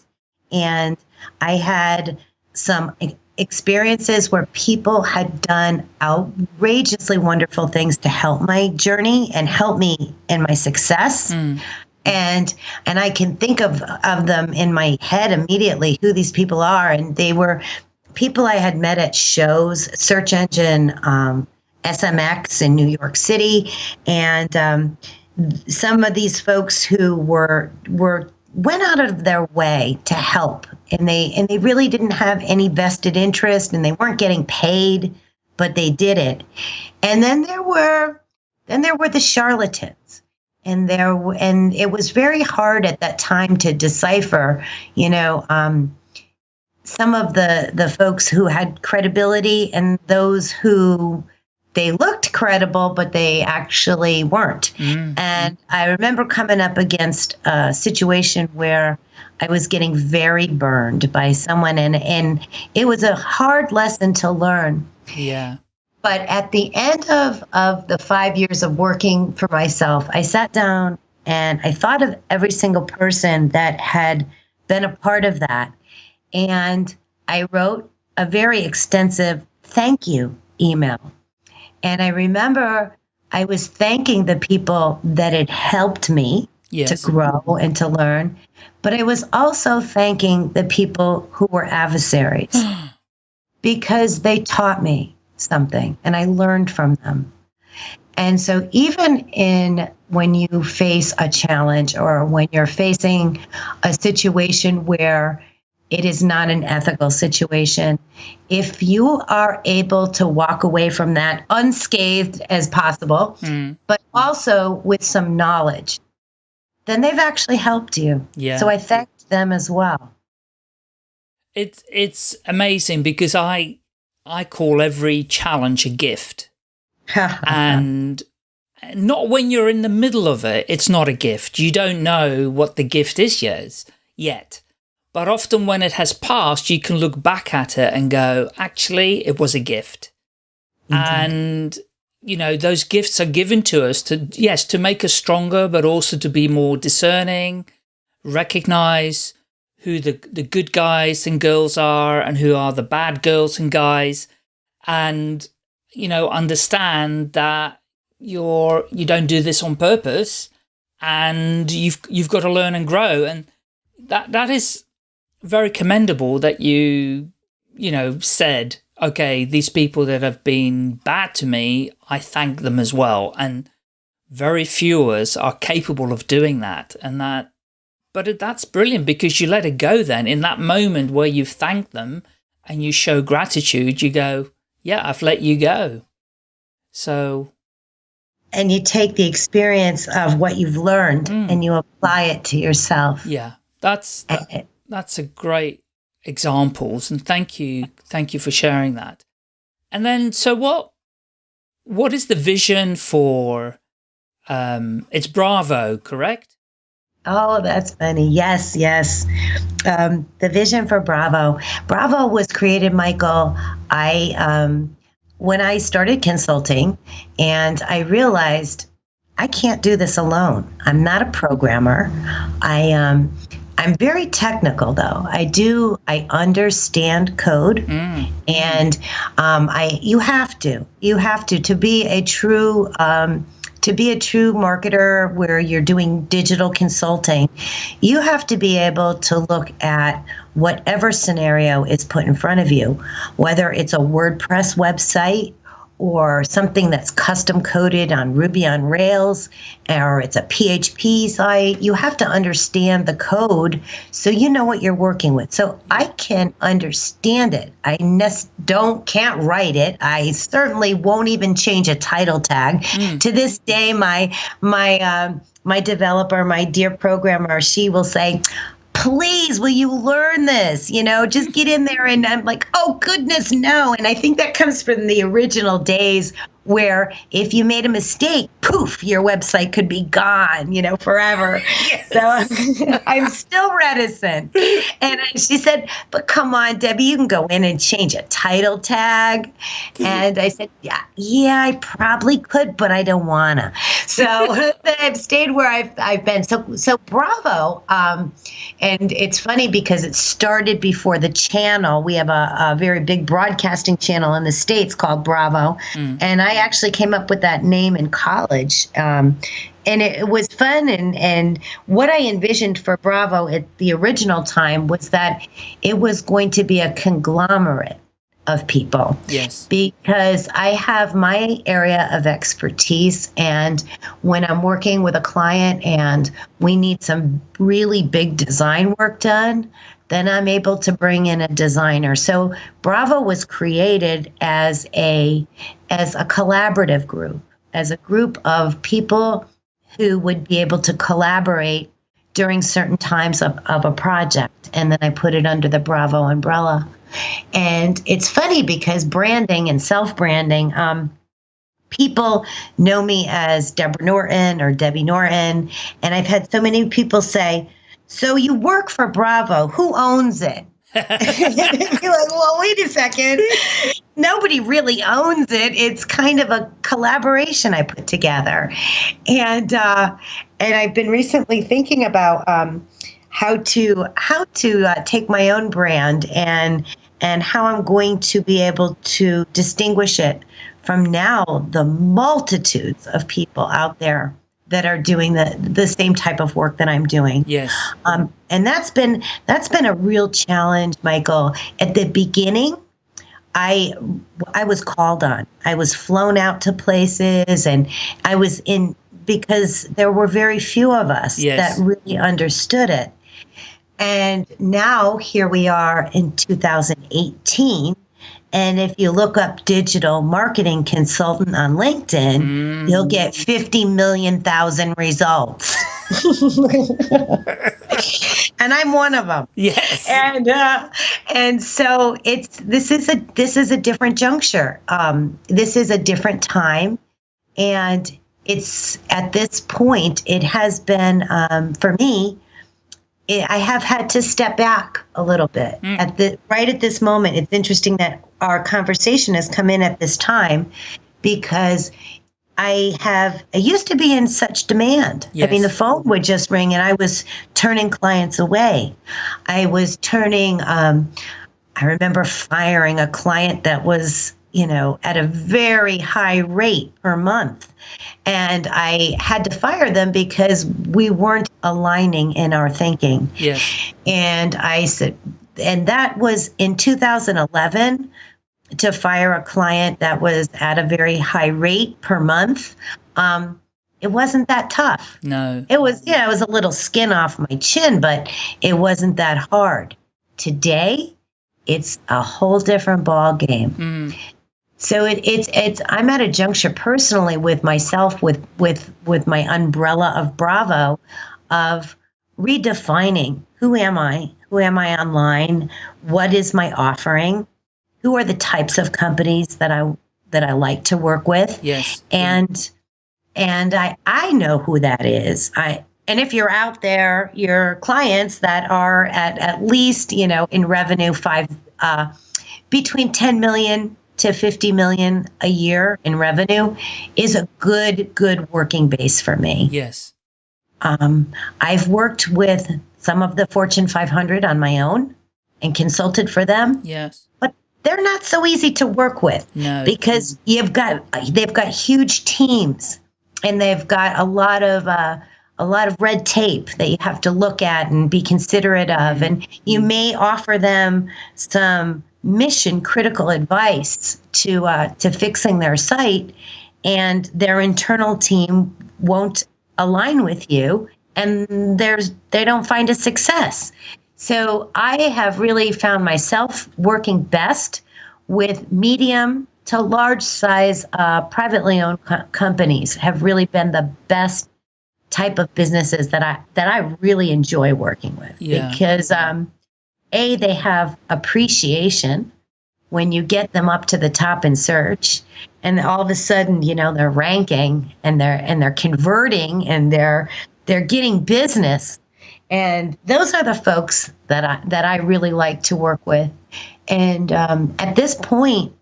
Speaker 1: and I had some experiences where people had done outrageously wonderful things to help my journey and help me in my success. Mm. And and I can think of of them in my head immediately who these people are, and they were people I had met at shows, search engine, um, SMX in New York City, and um, some of these folks who were were went out of their way to help and they and they really didn't have any vested interest and they weren't getting paid but they did it. And then there were then there were the charlatans. And there and it was very hard at that time to decipher you know um, some of the the folks who had credibility and those who they looked credible, but they actually weren't. Mm-hmm. And I remember coming up against a situation where I was getting very burned by someone, and, and it was a hard lesson to learn.
Speaker 2: Yeah.
Speaker 1: But at the end of, of the five years of working for myself, I sat down and I thought of every single person that had been a part of that. And I wrote a very extensive thank you email and I remember I was thanking the people that had helped me yes. to grow and to learn, but I was also thanking the people who were adversaries <gasps> because they taught me something and I learned from them. And so even in when you face a challenge or when you're facing a situation where it is not an ethical situation. If you are able to walk away from that unscathed as possible, mm. but also with some knowledge, then they've actually helped you.
Speaker 2: Yeah.
Speaker 1: So I thanked them as well.
Speaker 2: It's it's amazing because I I call every challenge a gift. <laughs> and not when you're in the middle of it, it's not a gift. You don't know what the gift is yet. yet. But often when it has passed, you can look back at it and go, actually, it was a gift. Mm-hmm. And, you know, those gifts are given to us to, yes, to make us stronger, but also to be more discerning, recognize who the, the good guys and girls are and who are the bad girls and guys. And, you know, understand that you're, you don't do this on purpose and you've, you've got to learn and grow. And that, that is very commendable that you, you know, said, okay, these people that have been bad to me, I thank them as well. And very few of us are capable of doing that. And that, but that's brilliant because you let it go then in that moment where you've thanked them and you show gratitude, you go, yeah, I've let you go. So.
Speaker 1: And you take the experience of what you've learned mm. and you apply it to yourself.
Speaker 2: Yeah, that's, that, that's a great examples. And thank you. Thank you for sharing that. And then, so what, what is the vision for, um, it's Bravo, correct?
Speaker 1: Oh, that's funny. Yes, yes. Um, the vision for Bravo. Bravo was created, Michael. I, um, when I started consulting and I realized I can't do this alone. I'm not a programmer. I, um, I'm very technical though. I do. I understand code, mm. and um, I. You have to. You have to to be a true. Um, to be a true marketer where you're doing digital consulting, you have to be able to look at whatever scenario is put in front of you, whether it's a WordPress website or something that's custom coded on Ruby on Rails, or it's a PHP site, you have to understand the code so you know what you're working with. So I can understand it. I don't can't write it. I certainly won't even change a title tag. Mm. To this day, my my uh, my developer, my dear programmer, she will say, please will you learn this? You know just get in there and i'm like oh goodness no. And i think that comes from the original days where if you made a mistake, poof, your website could be gone, you know, forever. <laughs> Yes. So <laughs> I'm still reticent. And she said, But come on, Debbie, you can go in and change a title tag. And I said, Yeah, yeah, I probably could, but I don't wanna. So <laughs> I've stayed where I've I've been. So so bravo. Um, and it's funny because it started before the channel. We have a, a very big broadcasting channel in the States called Bravo. Mm. And I I actually came up with that name in college. Um, and it, was fun and and what I envisioned for Bravo at the original time was that it was going to be a conglomerate of people.
Speaker 2: Yes.
Speaker 1: Because I have my area of expertise and when I'm working with a client and we need some really big design work done, then I'm able to bring in a designer. So Bravo was created as a as a collaborative group, as a group of people who would be able to collaborate during certain times of, of a project. And then I put it under the Bravo umbrella. And it's funny because branding and self branding, um, people know me as Deborah Norton or Debbie Norton. And I've had so many people say, so you work for Bravo. Who owns it? <laughs> <laughs> You're like, well, wait a second. Nobody really owns it. It's kind of a collaboration I put together, and uh, and I've been recently thinking about um, how to how to uh, take my own brand and and how I'm going to be able to distinguish it from now the multitudes of people out there that are doing the the same type of work that I'm doing.
Speaker 2: Yes.
Speaker 1: Um, and that's been that's been a real challenge, Michael. At the beginning, I I was called on. I was flown out to places, and I was in because there were very few of us yes. that really understood it. And now here we are in 2018 and if you look up digital marketing consultant on LinkedIn, mm. you'll get 50 million thousand results. <laughs> <laughs> and I'm one of them.
Speaker 2: Yes.
Speaker 1: And uh, and so it's this is a this is a different juncture. Um, this is a different time, and it's at this point it has been um, for me it, I have had to step back a little bit mm. at the right at this moment. It's interesting that our conversation has come in at this time because I have I used to be in such demand. Yes. I mean, the phone would just ring, and I was turning clients away. I was turning. Um, I remember firing a client that was you know, at a very high rate per month. And I had to fire them because we weren't aligning in our thinking.
Speaker 2: Yes.
Speaker 1: And I said, and that was in 2011 to fire a client that was at a very high rate per month. Um, it wasn't that tough.
Speaker 2: No.
Speaker 1: It was, yeah, it was a little skin off my chin, but it wasn't that hard. Today, it's a whole different ball game.
Speaker 2: Mm.
Speaker 1: So it, it's it's I'm at a juncture personally with myself with with with my umbrella of Bravo of redefining who am I? Who am I online? What is my offering? Who are the types of companies that I that I like to work with?
Speaker 2: Yes.
Speaker 1: And and I I know who that is. I and if you're out there, your clients that are at at least you know in revenue five uh, between 10 million to 50 million a year in revenue is a good good working base for me.
Speaker 2: Yes.
Speaker 1: Um, I've worked with some of the Fortune 500 on my own and consulted for them,
Speaker 2: Yes.
Speaker 1: but they're not so easy to work with
Speaker 2: No.
Speaker 1: because you've got they've got huge teams and they've got a lot of uh, a lot of red tape that you have to look at and be considerate of and you may offer them some mission critical advice to uh, to fixing their site and their internal team won't align with you and there's they don't find a success so I have really found myself working best with medium to large size uh, privately owned co- companies have really been the best type of businesses that I that I really enjoy working with
Speaker 2: Yeah.
Speaker 1: because um, a they have appreciation when you get them up to the top in search and all of a sudden you know they're ranking and they're and they're converting and they're they're getting business and those are the folks that I that I really like to work with. And um, at this point,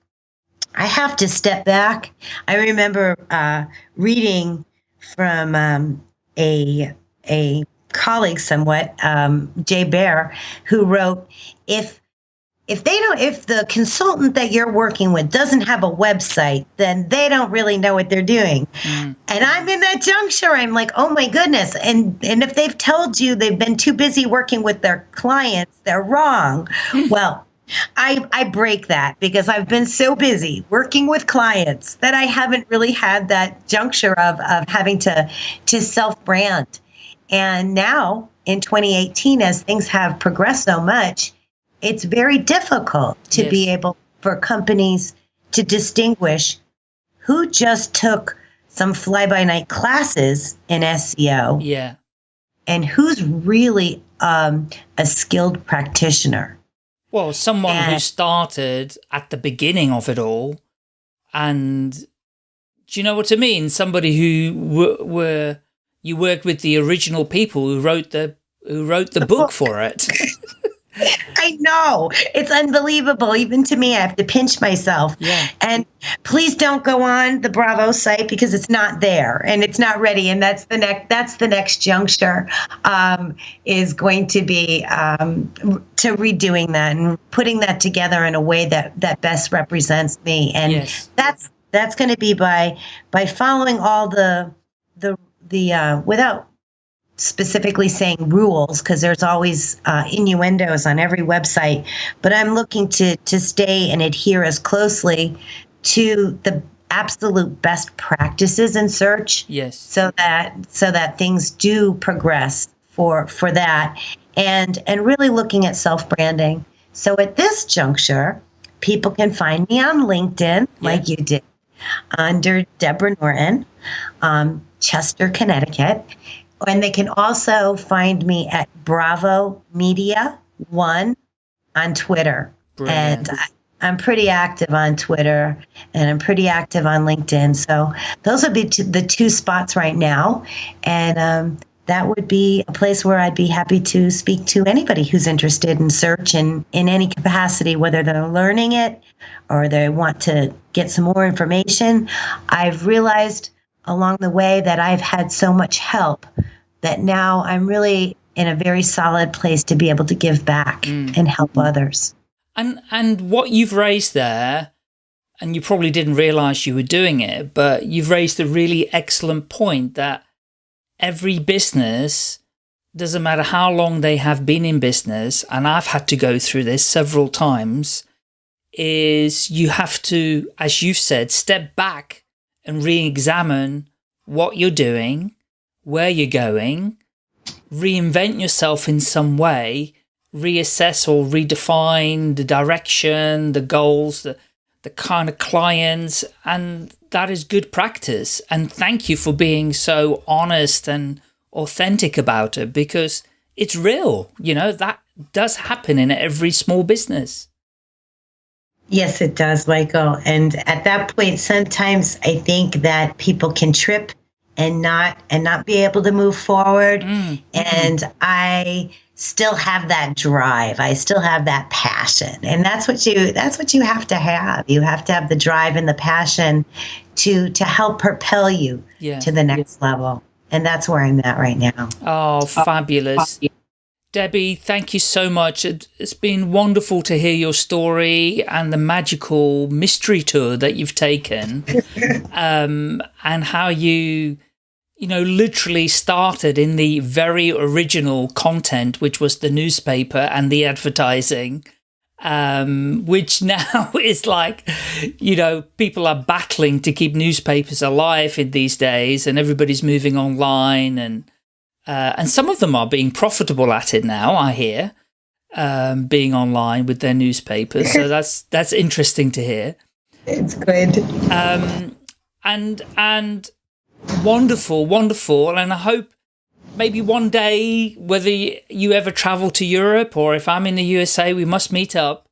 Speaker 1: I have to step back. I remember uh, reading from um, a a colleague, somewhat um, Jay Baer, who wrote, "If if they don't if the consultant that you're working with doesn't have a website then they don't really know what they're doing
Speaker 2: Mm.
Speaker 1: and i'm in that juncture i'm like oh my goodness and and if they've told you they've been too busy working with their clients they're wrong <laughs> well I, I break that because I've been so busy working with clients that I haven't really had that juncture of, of having to to self brand. And now in 2018, as things have progressed so much, it's very difficult to be able for companies to distinguish who just took some fly by night classes in SEO
Speaker 2: Yeah.
Speaker 1: and who's really um, a skilled practitioner.
Speaker 2: Well, someone who started at the beginning of it all, and do you know what I mean? Somebody who w- were you worked with the original people who wrote the who wrote the book for it. <laughs> <laughs>
Speaker 1: I know it's unbelievable. Even to me, I have to pinch myself.
Speaker 2: Yeah.
Speaker 1: And please don't go on the Bravo site because it's not there and it's not ready. And that's the next. That's the next juncture. Um, is going to be um, to redoing that and putting that together in a way that that best represents me. And
Speaker 2: Yes.
Speaker 1: that's that's going to be by by following all the the the uh, without specifically saying rules because there's always uh, innuendos on every website but i'm looking to to stay and adhere as closely to the absolute best practices in search
Speaker 2: Yes.
Speaker 1: so that so that things do progress for for that and and really looking at self branding so at this juncture people can find me on linkedin like you did under deborah norton. Um, chester connecticut and they can also find me at bravo media one on twitter
Speaker 2: Brilliant.
Speaker 1: and I, I'm pretty active on Twitter and I'm pretty active on LinkedIn. So those would be t- the two spots right now. And um, that would be a place where I'd be happy to speak to anybody who's interested in search and in any capacity, whether they're learning it or they want to get some more information. I've realized along the way that I've had so much help that now I'm really in a very solid place to be able to give back mm. and help others.
Speaker 2: And and what you've raised there, and you probably didn't realize you were doing it, but you've raised a really excellent point that every business, doesn't matter how long they have been in business, and I've had to go through this several times, is you have to, as you've said, step back and re-examine what you're doing, where you're going, reinvent yourself in some way, reassess or redefine the direction, the goals, the, the kind of clients, and that is good practice. And thank you for being so honest and authentic about it because it's real. You know, that does happen in every small business.
Speaker 1: Yes, it does, Michael. And at that point, sometimes I think that people can trip and not and not be able to move forward. Mm. And I still have that drive. I still have that passion. And that's what you that's what you have to have. You have to have the drive and the passion to to help propel you yeah. to the next yeah. level. And that's where I'm at right now.
Speaker 2: Oh, fabulous. Debbie, thank you so much. It's been wonderful to hear your story and the magical mystery tour that you've taken <laughs> um, and how you you know, literally started in the very original content, which was the newspaper and the advertising, um, which <laughs> now is like, you know, people are battling to keep newspapers alive in these days and everybody's moving online and, uh, and some of them are being profitable at it now, I hear, um, being online with their newspapers. So <laughs> that's, that's interesting to hear.
Speaker 1: It's good.
Speaker 2: Um, and, and, wonderful, wonderful. And I hope maybe one day, whether you ever travel to Europe or if I'm in the USA, we must meet up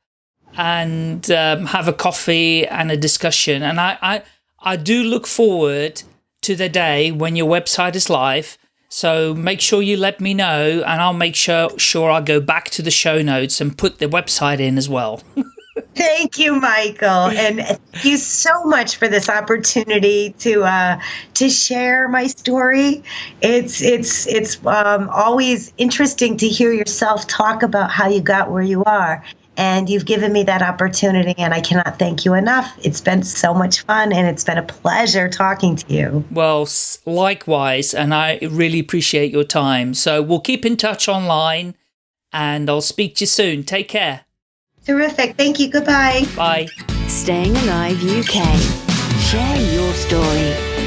Speaker 2: and um, have a coffee and a discussion. And I, I, I do look forward to the day when your website is live. So make sure you let me know and I'll make sure, sure I'll go back to the show notes and put the website in as well. <laughs>
Speaker 1: Thank you, Michael, and thank you so much for this opportunity to uh, to share my story. It's it's it's um, always interesting to hear yourself talk about how you got where you are, and you've given me that opportunity, and I cannot thank you enough. It's been so much fun, and it's been a pleasure talking to you.
Speaker 2: Well, likewise, and I really appreciate your time. So we'll keep in touch online, and I'll speak to you soon. Take care.
Speaker 1: Terrific. Thank you. Goodbye.
Speaker 2: Bye.
Speaker 3: Staying Alive UK. Share your story.